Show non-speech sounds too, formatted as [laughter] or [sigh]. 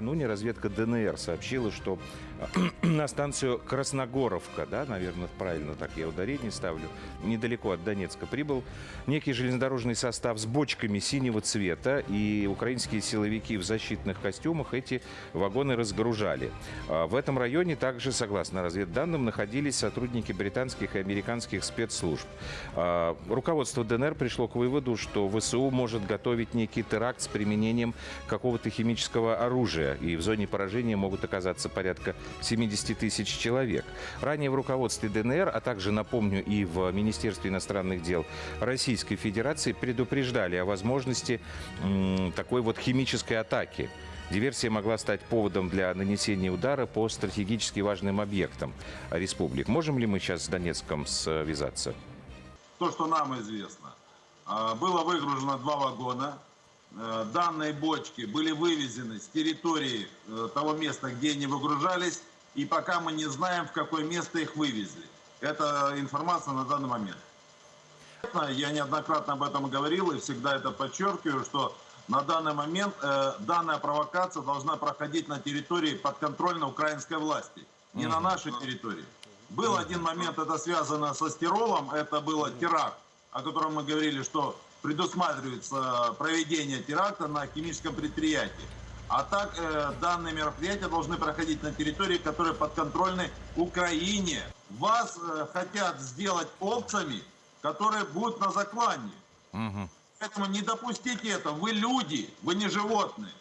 накануне разведка ДНР сообщила, что [clears throat] на станцию Красногоровка, да, наверное, правильно так я ударение ставлю, недалеко от Донецка, прибыл некий железнодорожный состав с бочками синего цвета, и украинские силовики в защитных костюмах эти вагоны разгружали. А В этом районе также, согласно разведданным, находились сотрудники британских и американских спецслужб. А, Руководство ДНР пришло к выводу, что ВСУ может готовить некий теракт с применением какого-то химического оружия, и в зоне поражения могут оказаться порядка 70 тысяч человек. Ранее в руководстве ДНР, а также, напомню, и в Министерстве иностранных дел Российской Федерации предупреждали о возможности такой вот химической атаки. Диверсия могла стать поводом для нанесения удара по стратегически важным объектам республик. Можем ли мы сейчас с Донецком связаться? То, что нам известно. А, Было выгружено два вагона. Э, Данные бочки были вывезены с территории э, того места, где они выгружались. И пока мы не знаем, в какое место их вывезли. Это информация на данный момент. Я неоднократно об этом говорил и всегда это подчеркиваю, что на данный момент э, данная провокация должна проходить на территории подконтрольной украинской власти, не на нашей территории. Был один момент, это связано со стиролом, это было теракт, о котором мы говорили, что предусматривается проведение теракта на химическом предприятии. А так э, данные мероприятия должны проходить на территории, которые подконтрольны Украине. Вас э, хотят сделать овцами, которые будут на заклании. Поэтому не допустите этого. Вы люди, вы не животные.